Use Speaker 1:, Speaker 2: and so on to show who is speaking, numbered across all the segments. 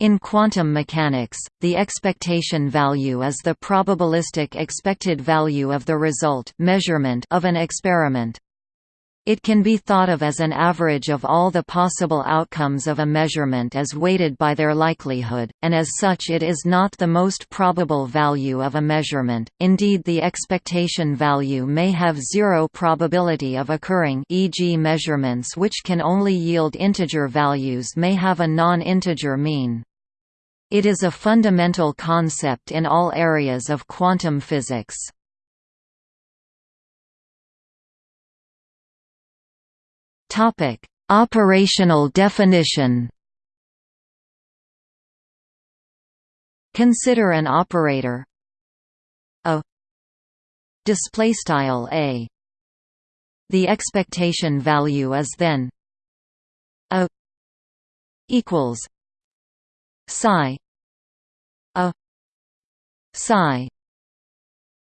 Speaker 1: In quantum mechanics, the expectation value is the probabilistic expected value of the result measurement of an experiment. It can be thought of as an average of all the possible outcomes of a measurement as weighted by their likelihood, and as such it is not the most probable value of a measurement, indeed the expectation value may have zero probability of occurring e.g. measurements which can only yield integer values may have a non-integer mean. It is a fundamental concept in all areas of quantum physics. Topic: Operational definition. Consider an operator a display style a. The expectation value is then a equals psi a psi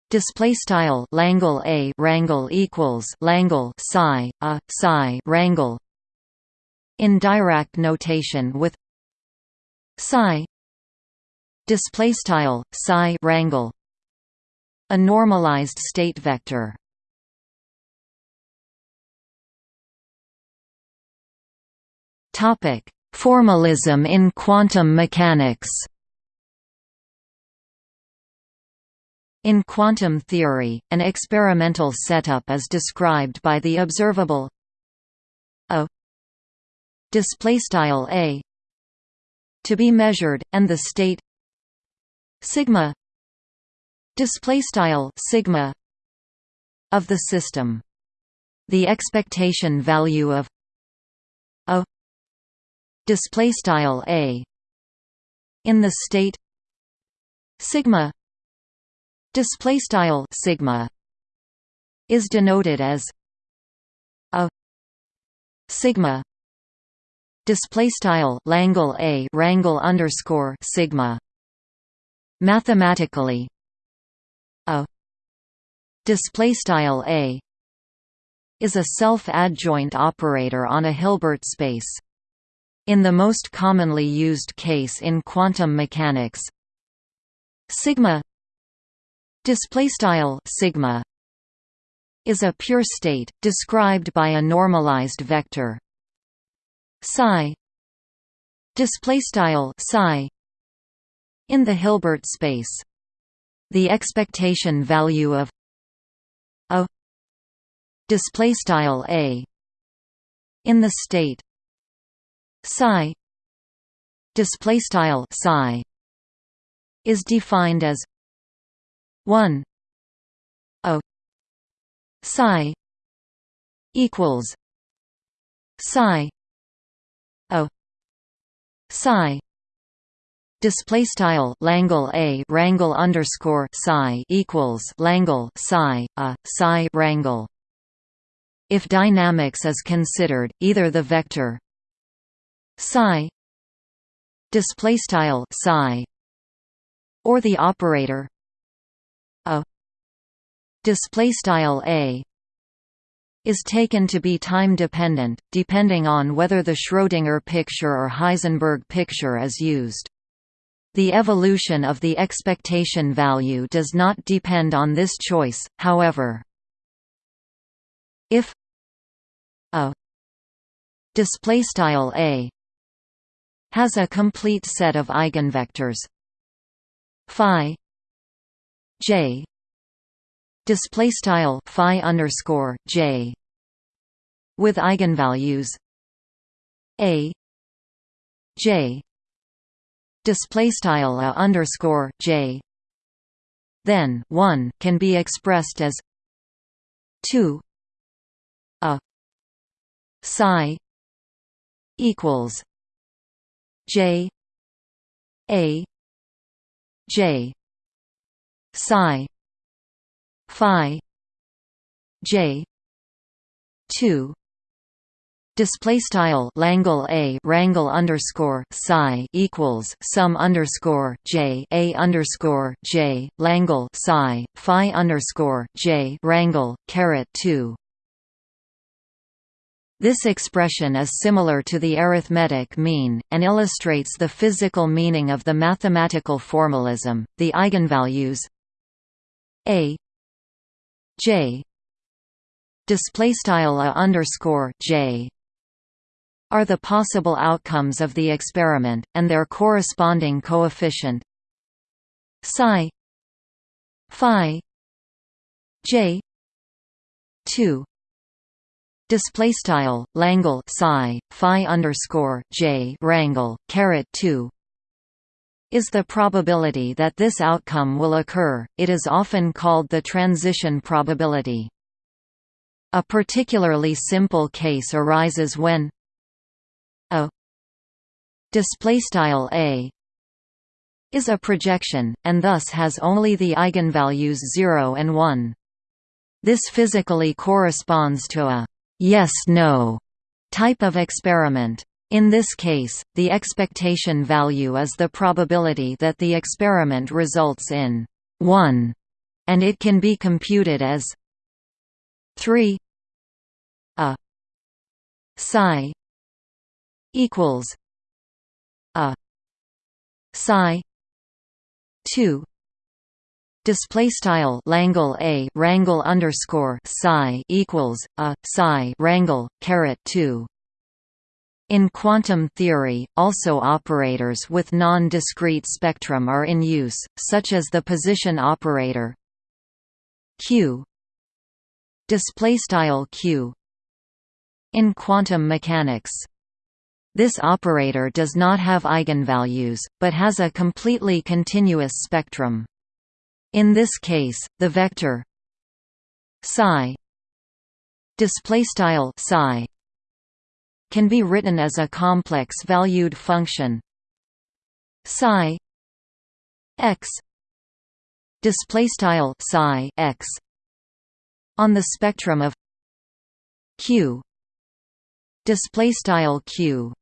Speaker 1: Display style Langle a rangle equals Langle psi a psi rangle. In Dirac notation with psi display style psi rangle a normalized state vector. Topic: Formalism in quantum mechanics. In quantum theory, an experimental setup is described by the observable a displaystyle a to be measured, and the state sigma displaystyle sigma of the system. The expectation value of displaystyle a in the state sigma display style sigma is denoted as a sigma display style langle a rangle underscore sigma mathematically a display style a is a self-adjoint operator on a Hilbert space in the most commonly used case in quantum mechanics. Sigma Display style sigma is a pure state described by a normalized vector. Psi display style psi in the Hilbert space. The expectation value of a display style a in the state psi display style psi is defined as 1 a psi equals psi a psi Display style Langle a rangle underscore psi equals Langle psi a psi rangle. If dynamics is considered, either the vector psi. Display style psi. Or the operator. A. Display style a. Is taken to be time dependent depending on whether the Schrödinger picture or Heisenberg picture is used. The evolution of the expectation value does not depend on this choice however. If a. Display style a has a complete set of eigenvectors. Phi J display style phi underscore J with eigenvalues a J display style a underscore J. Then 1 can be expressed as 2 a psi equals J a J psi phi j 2 Display style Langle a rangle underscore psi equals sum underscore j a underscore j Langle psi phi underscore j rangle caret two This expression is similar to the arithmetic mean, and illustrates the physical meaning of the mathematical formalism. The eigenvalues a j display style a underscore j are the possible outcomes of the experiment, and their corresponding coefficient psi phi j 2 display style langle psi phi underscore j rangle caret 2 is the probability that this outcome will occur. It is often called the transition probability. A particularly simple case arises when a displaystyle a is a projection, and thus has only the eigenvalues 0 and 1. This physically corresponds to a yes-no type of experiment. In this case, the expectation value is the probability that the experiment results in 1, and it can be computed as 3 a psi equals a psi 2 display style langle a rangle underscore psi equals a psi rangle caret 2 in quantum theory, also operators with non-discrete spectrum are in use, such as the position operator q display style q in quantum mechanics this operator does not have eigenvalues, but has a completely continuous spectrum. In this case, the vector psi displaystyle psi can be written as a complex valued function psi x displaystyle psi x on the spectrum of q displaystyle q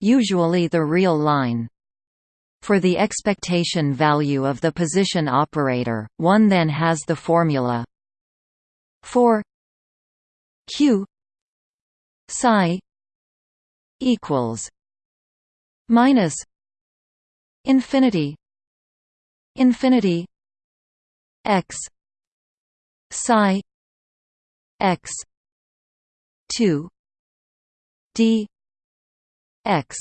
Speaker 1: usually the real line. For the expectation value of the position operator, one then has the formula for q psi equals minus infinity infinity x psi x 2 d x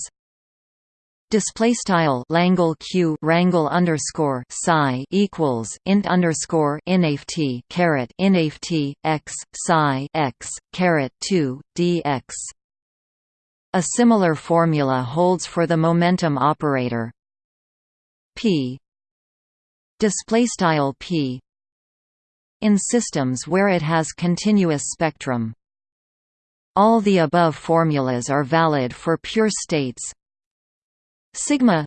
Speaker 1: display style langle q rangle underscore psi equals int underscore inft caret inft x psi x caret 2 dx a similar formula holds for the momentum operator. P. Display style p. In systems where it has continuous spectrum. All the above formulas are valid for pure states. Sigma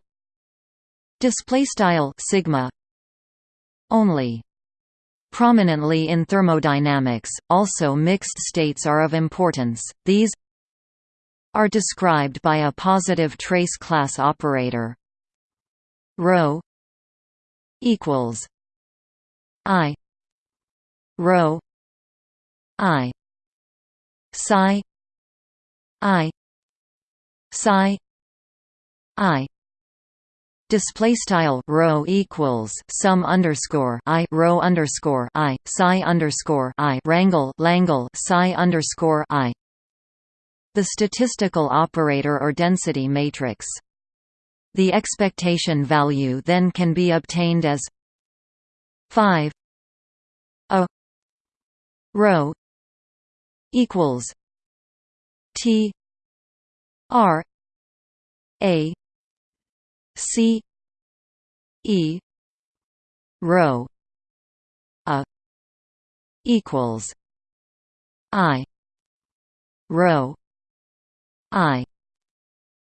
Speaker 1: display style sigma only Prominently in thermodynamics, also mixed states are of importance. These are described by a positive trace class operator rho equals i rho i psi i psi i display style rho equals sum underscore i rho underscore i psi underscore i rangle langle psi underscore i. The statistical operator or density matrix. The expectation value then can be obtained as 5 a rho equals T R A C E rho a equals I rho I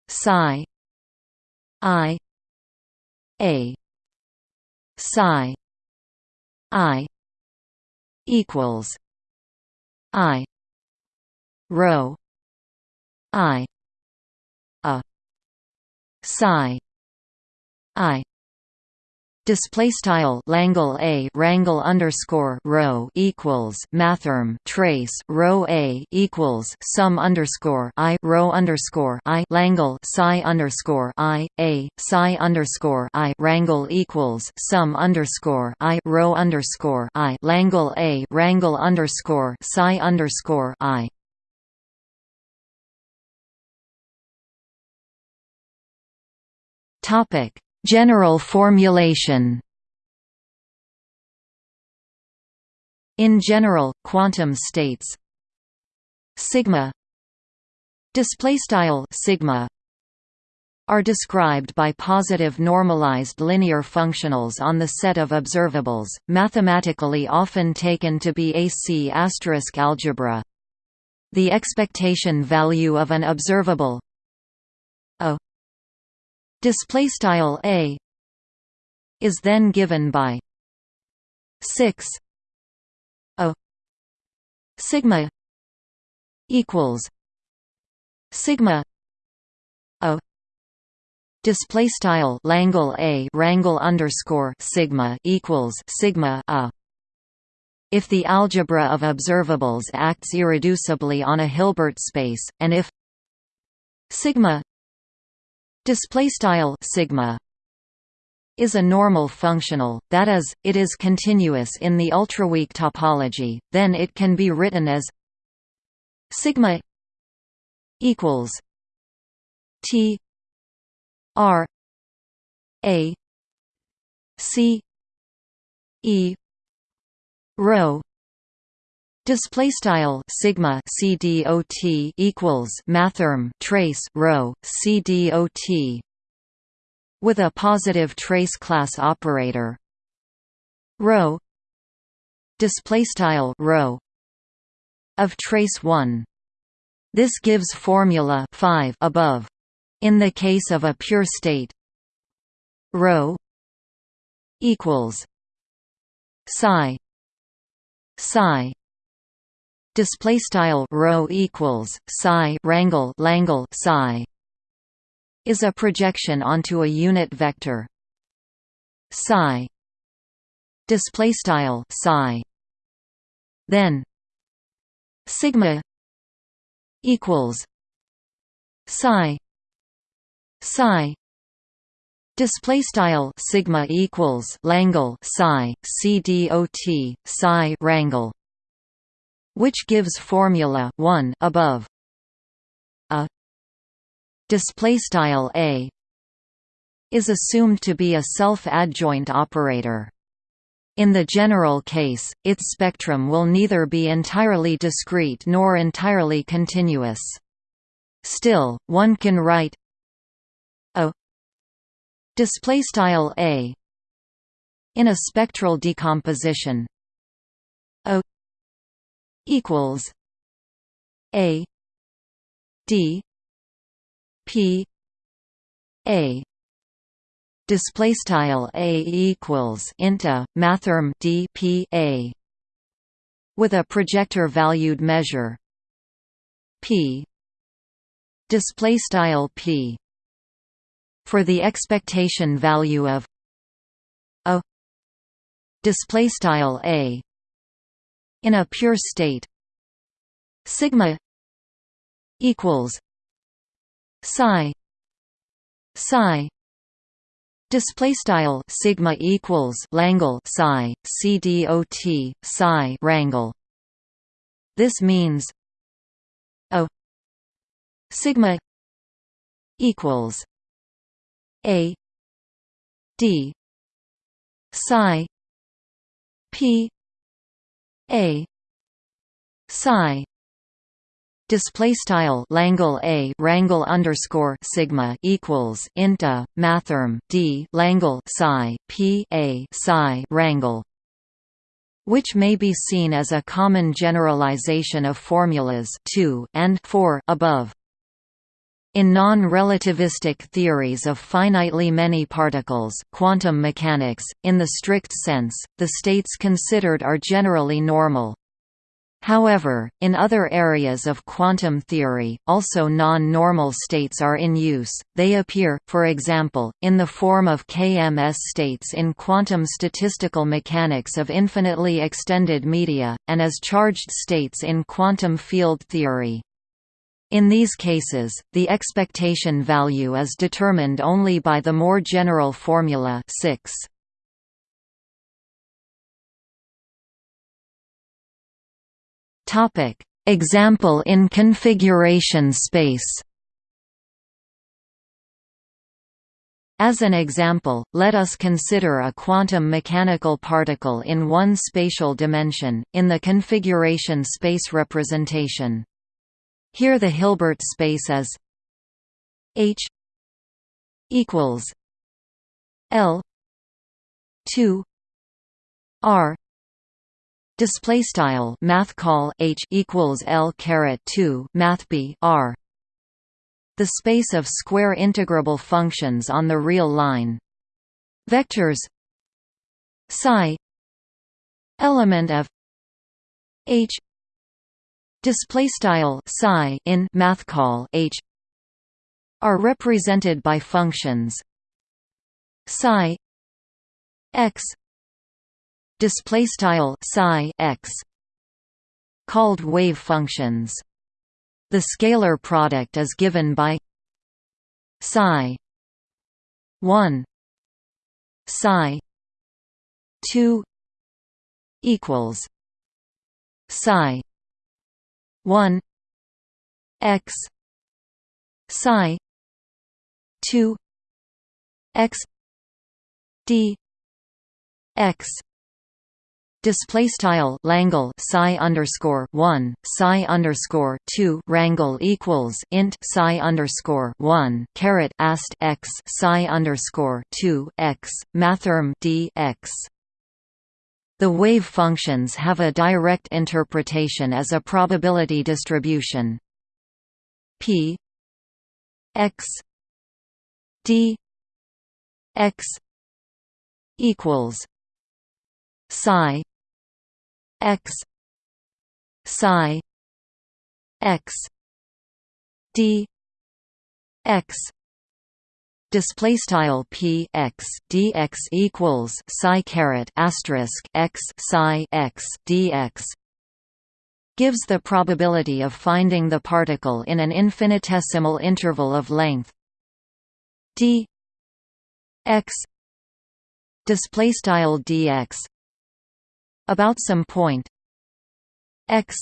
Speaker 1: psi I A psi I equals I rho i a psi i. Display style Langle A Rangle underscore rho equals Mathrm trace rho A equals sum underscore I rho underscore I Langle psi underscore I A psi underscore I Rangle equals sum underscore I rho underscore I Langle A Rangle underscore psi underscore I. Topic General formulation. In general, quantum states. Sigma. Display style sigma. Are described by positive normalized linear functionals on the set of observables, mathematically often taken to be AC** algebra. The expectation value of an observable display style a is then given by 6 a sigma equals sigma a display style langle a rangle underscore sigma equals sigma a. If the algebra of observables acts irreducibly on a Hilbert space, and if sigma display style sigma is a normal functional, that is, it is continuous in the ultraweak topology, then it can be written as sigma equals t r a c e rho Display style sigma cdot equals mathrm trace rho cdot with a positive trace class operator. Rho display style rho of trace 1 this gives formula 5 above. In the case of a pure state rho equals psi psi display style rho equals psi rangle langle psi is a projection onto a unit vector. Psi display style psi. Then sigma equals psi. Psi display style sigma equals langle psi c dot psi rangle which gives formula 1 above a display style a is assumed to be a self-adjoint operator in the general case, its spectrum will neither be entirely discrete nor entirely continuous. Still, one can write a display style a in a spectral decomposition a equals A D P A. Display style A equals inta mathrm D P A with a projector valued measure P. Display style P. For the expectation value of a. Display style A in a pure state. Sigma equals psi. Psi. Display style sigma equals langle psi cdot psi rangle this means a sigma equals a d psi p a. Psi. Display style langle a rangle underscore sigma equals inta mathrm d langle psi p a psi rangle which may be seen as a common generalization of formulas 2 and 4 above in non-relativistic theories of finitely many particles quantum mechanics, in the strict sense, the states considered are generally normal. However, in other areas of quantum theory, also non-normal states are in use. They appear, for example, in the form of KMS states in quantum statistical mechanics of infinitely extended media, and as charged states in quantum field theory. In these cases, the expectation value is determined only by the more general formula 6. Topic: Example in configuration space. As an example, let us consider a quantum mechanical particle in one spatial dimension, in the configuration space representation. Here the Hilbert space is H equals L 2 R Display style math call H equals L caret two Math B R the space of square integrable functions on the real line. Vectors psi element of H display style psi in math call H are represented by functions psi x display style psi x called wave functions. The scalar product is given by psi 1 psi 2 equals psi 1 x psi 2 x d x Display style Langle psi underscore one psi underscore two rangle equals int psi underscore one caret ast x psi underscore two x mathrm d x. The wave functions have a direct interpretation as a probability distribution. P x d x equals psi x psi x d x display style p x dx equals psi caret asterisk x psi x dx gives the probability of finding the particle in an infinitesimal interval of length d x display style dx about some point x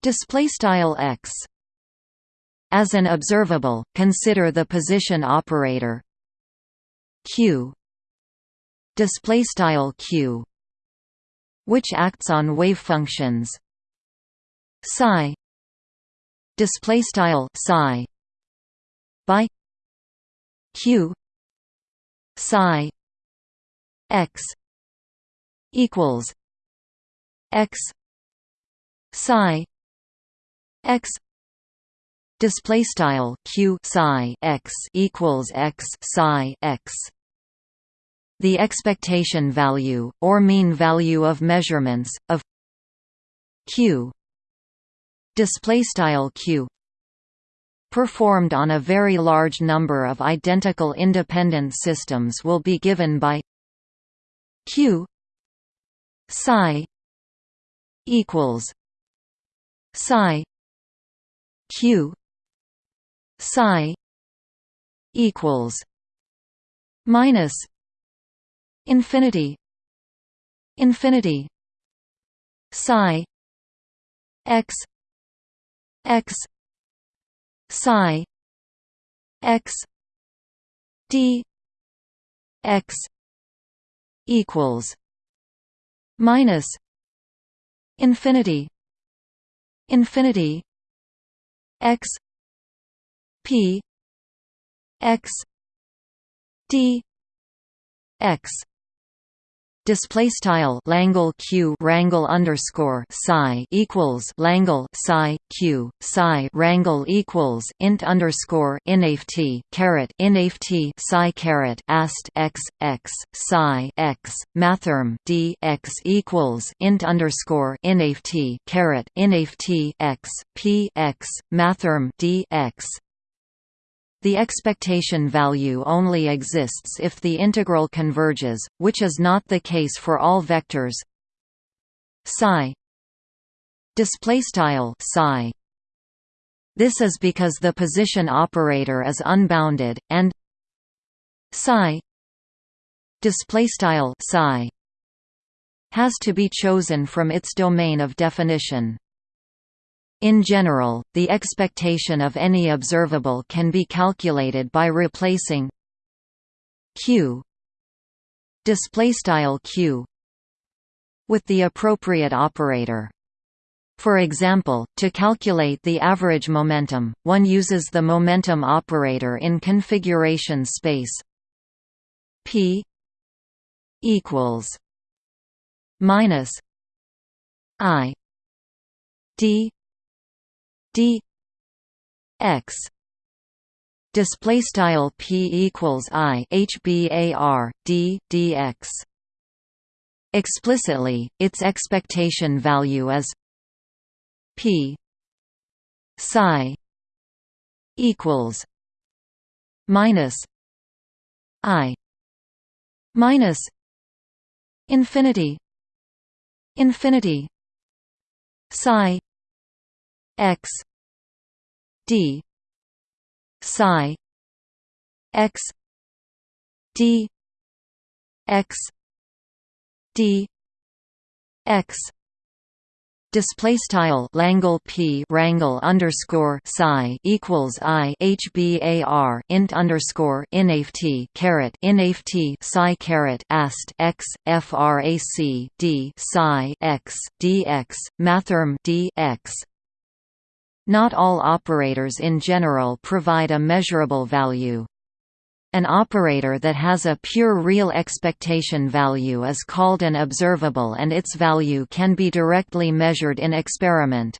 Speaker 1: display style x as an observable consider the position operator. Q. Display style q. Which acts on wave functions? Psi. Display style psi. By q. Psi. X. Equals x. Psi. X display style q psi x equals x psi x. The expectation value or mean value of measurements of q display style q performed on a very large number of identical independent systems will be given by q psi equals psi q psi equals minus infinity infinity psi x x psi x d x equals minus infinity infinity x p x d x. Display style Langle Q Rangle underscore psi equals Langle psi Q psi Rangle equals int underscore inft caret inft psi caret ast x x psi x mathrm d x equals int underscore inft caret inft x p x mathrm d x the expectation value only exists if the integral converges, which is not the case for all vectors. Psi displaystyle psi. This is because the position operator is unbounded and psi displaystyle psi has to be chosen from its domain of definition in general, the expectation of any observable can be calculated by replacing q displaystyle q with the appropriate operator. For example, to calculate the average momentum, one uses the momentum operator in configuration space p equals minus i d d x display style p equals i hbar d dx explicitly its expectation value is p psi equals minus i minus infinity infinity psi x d psi x d x d x display style Langle P Rangle underscore psi equals I HBAR int underscore inft caret inft psi caret ast x frac d psi x dx mathrm d x not all operators in general provide a measurable value. An operator that has a pure real expectation value is called an observable and its value can be directly measured in experiment.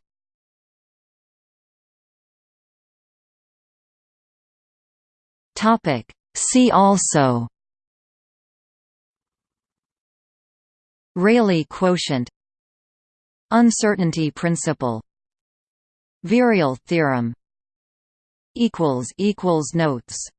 Speaker 1: See also Rayleigh quotient Uncertainty principle Virial theorem equals equals Notes